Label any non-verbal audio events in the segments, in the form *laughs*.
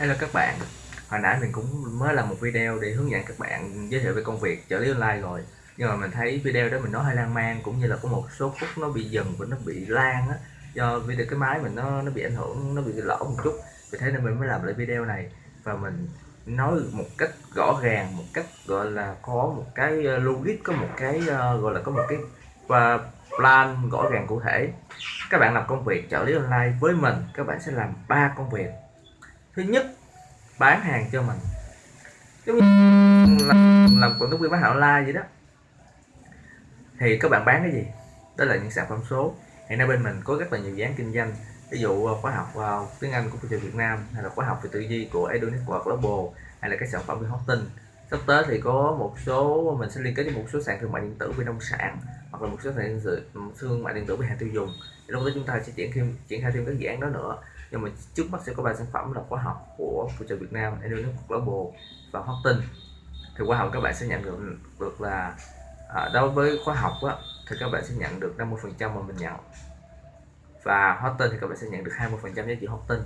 Hello các bạn. Hồi nãy mình cũng mới làm một video để hướng dẫn các bạn giới thiệu về công việc trợ lý online rồi. Nhưng mà mình thấy video đó mình nói hơi lan man cũng như là có một số phút nó bị dừng và nó bị lan á Do video cái máy mình nó nó bị ảnh hưởng, nó bị lỗ một chút. Vì thế nên mình mới làm lại video này. Và mình nói một cách rõ ràng, một cách gọi là có một cái ờ, logic, có một cái ờ, gọi là có một cái và plan rõ ràng cụ thể. Các bạn làm công việc trợ lý online với mình, các bạn sẽ làm ba công việc thứ nhất bán hàng cho mình. Giống như làm, làm quảng cáo viên bán hàng online vậy đó. Thì các bạn bán cái gì? Đó là những sản phẩm số. Hiện nay bên mình có rất là nhiều dự án kinh doanh. Ví dụ ờ, khóa học vào tiếng Anh của thị trường Việt Nam hay là khóa học về tư duy của Edu Network Global hay là các sản phẩm về hosting. Sắp tới thì có một số mình sẽ liên kết với một số sàn thương mại điện tử về nông sản hoặc là một số sàn thương mại điện tử về hàng tiêu dùng. Lúc đó chúng ta sẽ triển khai triển khai thêm các dự án đó nữa nhưng mà trước mắt sẽ có ba sản phẩm là khóa học của phụ trợ Việt Nam, Edonis Global và Hosting thì khóa học các bạn sẽ nhận được được là à, đối với khóa học á, thì các bạn sẽ nhận được 50 phần trăm mà mình nhận. Và hosting thì các bạn sẽ nhận được 20 phần trăm giá trị hosting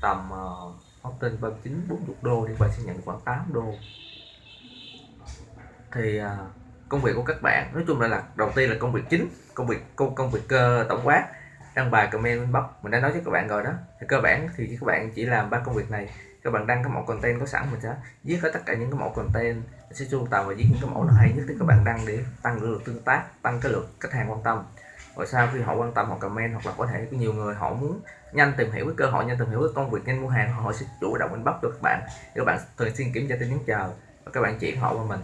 tầm uh, hosting 39 40 đô thì các bạn sẽ nhận được khoảng 8 đô. Thì uh, công việc của các bạn nói chung là, là đầu tiên là công việc chính công việc công công việc uh, tổng quát đăng bài comment inbox. Mình đã nói với các bạn rồi đó. Thì cơ bản thì các bạn chỉ làm ba công việc này. Các bạn đăng cái mẫu content có sẵn mình sẽ viết hết tất cả những cái mẫu content mình sẽ sưu tầm và viết những cái mẫu nó hay nhất thì các bạn đăng để tăng lượt tương tác tăng cái lượt khách hàng quan tâm. Rồi sau khi họ quan tâm họ comment hoặc là có thể có nhiều người họ muốn nhanh tìm hiểu cái cơ hội nhanh tìm hiểu cái công việc nhanh mua hàng họ sẽ chủ động inbox được các bạn. Các bạn thường xuyên kiểm tra tin nhắn chờ và các bạn chuyển họ qua mình.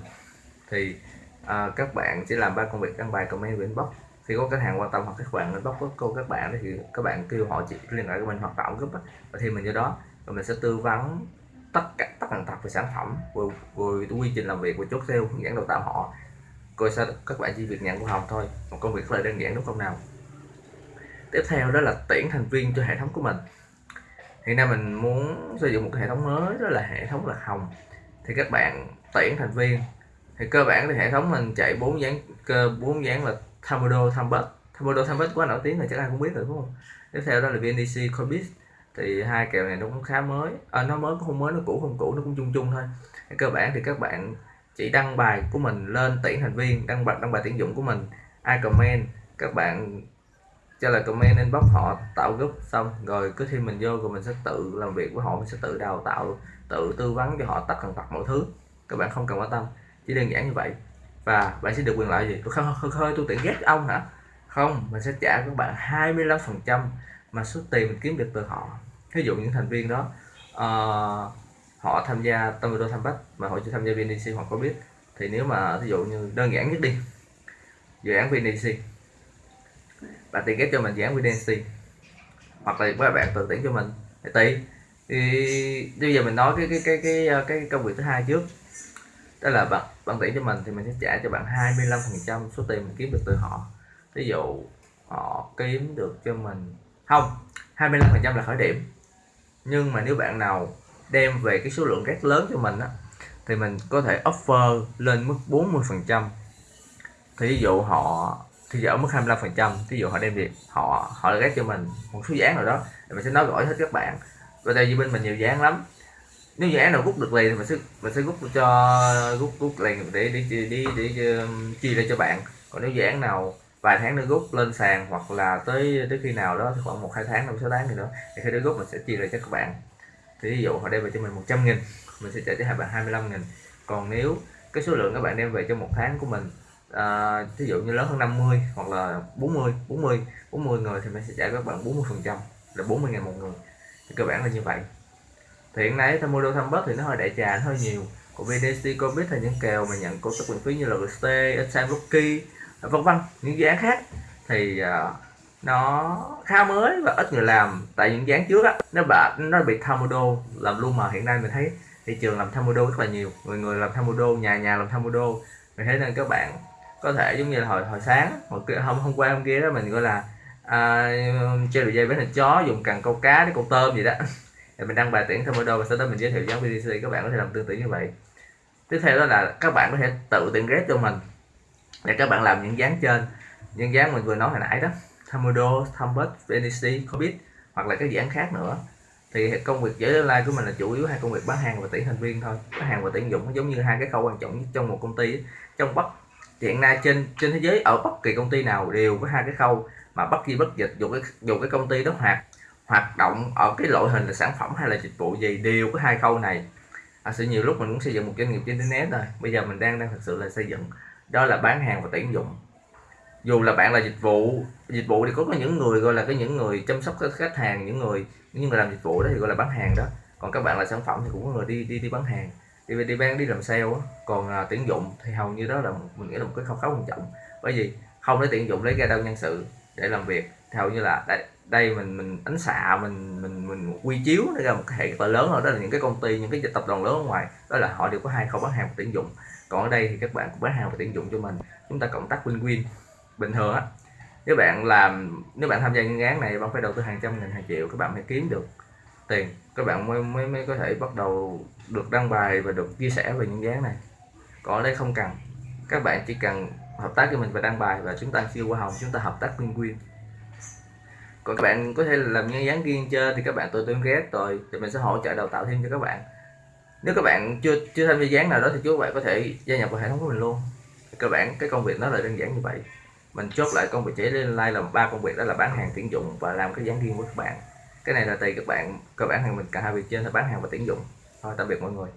Thì uh, các bạn sẽ làm ba công việc đăng bài comment và inbox khi có khách hàng quan tâm hoặc các bạn inbox với cô các bạn thì các bạn kêu họ chị liên hệ với mình hoặc tạo group và thêm mình vô đó. Và mình sẽ tư vấn tất cả tất cả tập về sản phẩm về, về quy trình làm việc của chốt sale hướng dẫn đào tạo họ. Coi sao các bạn chỉ việc nhận của hồng thôi một công việc rất là đơn giản đúng không nào? Tiếp theo đó là tuyển thành viên cho hệ thống của mình. Hiện nay mình muốn xây dựng một cái hệ thống mới đó là hệ thống là hồng. Thì các bạn tuyển thành viên thì cơ bản thì hệ thống mình chạy bốn dáng cơ bốn dáng là Tamodo Thambet Tamodo Thambet quá nổi tiếng rồi chắc ai cũng biết rồi đúng không? Tiếp theo đó là VNDC Corbis. Thì hai kèo này nó cũng khá mới. À, nó mới cũng không mới nó cũ không cũ nó cũng chung chung thôi. Cơ bản thì các bạn chỉ đăng bài của mình lên tuyển thành viên đăng bài đăng bài tuyển dụng của mình. Ai comment các bạn cho là comment inbox họ tạo group xong. Rồi cứ thêm mình vô rồi mình sẽ tự làm việc với họ mình sẽ tự đào tạo tự tư vấn cho họ tất cả tật mọi thứ. Các bạn không cần quan tâm chỉ đơn giản như vậy và bạn sẽ được quyền lợi gì? Tôi không hơi, hơi tôi tiện ghét ông hả? Không mình sẽ trả các bạn 25 phần trăm mà số tiền mình kiếm được từ họ. Ví dụ những thành viên đó uh, họ tham gia tâm video tham bách mà họ chưa tham gia VNDC hoặc có biết thì nếu mà ví dụ như đơn giản nhất đi dự án VNDC bạn tiền ghép cho mình dự án VNDC hoặc là các bạn tự tuyển cho mình. Thì tùy. Thì bây giờ mình nói cái cái cái cái cái công việc thứ hai trước. Đó là bạn bạn tuyển cho mình thì mình sẽ trả cho bạn 25 phần trăm số tiền mình kiếm được từ họ. Ví dụ, họ kiếm được cho mình, không 25 phần trăm là khởi điểm. Nhưng mà nếu bạn nào đem về cái số lượng rất lớn cho mình á, thì mình có thể offer lên mức 40 phần trăm. Thì ví dụ họ thì ở mức 25 phần trăm ví dụ họ đem việc họ họ ghét cho mình một số dáng nào đó, thì mình sẽ nói rõ hết các bạn. Và đây vì bên mình nhiều dáng lắm nếu dự án nào rút được liền thì mình sẽ mình sẽ rút cho rút rút liền để để để, để, để, để um, chia ra cho bạn. Còn nếu dự án nào vài tháng nữa rút lên sàn hoặc là tới tới khi nào đó khoảng một hai tháng năm sáu tháng gì nữa thì khi đó rút mình sẽ chia ra cho các bạn. Thì ví dụ họ đem về cho mình 100 nghìn mình sẽ trả cho hai bạn 25 nghìn. Còn nếu cái số lượng các bạn đem về cho một tháng của mình à, ví dụ như lớn hơn 50 hoặc là 40 40 40 người thì mình sẽ trả các bạn 40 phần trăm là 40 ngàn một người. Thì cơ bản là như vậy thì hiện nay tham model tham bớt thì nó hơi đại trà hơi nhiều. Của VDC biết là những kèo mà nhận cổ tức miễn phí như là GST, Exxon Rookie à, vân vân những dự án khác. Thì uh, nó khá mới và ít người làm. Tại những dự án trước á nó bị nó bị tham làm luôn mà hiện nay mình thấy thị trường làm tham rất là nhiều. Người người làm tham nhà nhà làm tham mình thấy nên các bạn có thể giống như là hồi hồi sáng hồi kia hôm hôm qua hôm kia đó mình gọi là à, chơi đồ dây với thịt chó dùng cần câu cá để câu tôm gì đó. *laughs* thì mình đăng bài tuyển thêm model và sau đó mình giới thiệu giáo VDC các bạn có thể làm tương tự như vậy. Tiếp theo đó là các bạn có thể tự tuyển ghép cho mình. Để các bạn làm những dáng trên. Những dáng mình vừa nói hồi nãy đó. Tamodo, Thumbus, VNC, Corbit hoặc là các dự án khác nữa. Thì công việc giải online của mình là chủ yếu hai công việc bán hàng và tuyển thành viên thôi. Bán hàng và tuyển dụng nó giống như hai cái khâu quan trọng nhất trong một công ty trong bất hiện nay trên trên thế giới ở bất kỳ công ty nào đều có hai cái khâu mà bất kỳ bất dịch dù cái dù cái công ty đó hoạt hoạt động ở cái loại hình là sản phẩm hay là dịch vụ gì đều có hai câu này. À, sự nhiều lúc mình cũng xây dựng một doanh nghiệp trên internet rồi bây giờ mình đang đang thực sự là xây dựng đó là bán hàng và tuyển dụng. Dù là bạn là dịch vụ dịch vụ thì có, có những người gọi là cái những người chăm sóc khách hàng những người những người làm dịch vụ đó thì gọi là bán hàng đó. Còn các bạn là sản phẩm thì cũng có người đi đi đi bán hàng đi đi bán đi làm sale đó. còn à, tuyển dụng thì hầu như đó là mình nghĩ là một cái khâu khá quan trọng. Bởi vì không lấy tuyển dụng lấy ra đâu nhân sự để làm việc theo như là đây, đây mình mình ánh xạ mình mình mình quy chiếu nó ra một cái hệ cỡ lớn rồi đó là những cái công ty những cái tập đoàn lớn ở ngoài. Đó là họ đều có hai khâu bán hàng và tuyển dụng. Còn ở đây thì các bạn cũng bán hàng và tuyển dụng cho mình. Chúng ta cộng tác win-win bình thường á. Nếu bạn làm nếu bạn tham gia những án này bạn phải đầu tư hàng trăm nghìn hàng triệu các bạn mới kiếm được tiền. Các bạn mới mới, mới có thể bắt đầu được đăng bài và được chia sẻ về những dự án này. Còn ở đây không cần. Các bạn chỉ cần hợp tác với mình và đăng bài và chúng ta siêu hoa hồng chúng ta hợp tác win win còn các bạn có thể làm nhân dáng riêng chơi thì các bạn tôi tương ghét rồi, thì mình sẽ hỗ trợ đào tạo thêm cho các bạn. Nếu các bạn chưa chưa tham gia dáng nào đó thì các bạn có thể gia nhập vào hệ thống của mình luôn. Cơ bản cái công việc nó là đơn giản như vậy. Mình chốt lại công việc chế lên like là ba công việc đó là bán hàng tuyển dụng và làm cái dáng riêng của các bạn. Cái này là tùy các bạn cơ bản hàng mình, cả hai việc trên là bán hàng và tuyển dụng. Thôi, tạm biệt mọi người.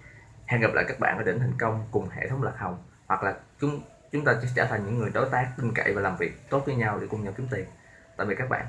Hẹn gặp lại các bạn ở đỉnh thành công cùng hệ thống lạc hồng. Hoặc là chúng chúng ta sẽ trở thành những người đối tác tin cậy và làm việc tốt với nhau để cùng nhau kiếm tiền. Tạm biệt các bạn.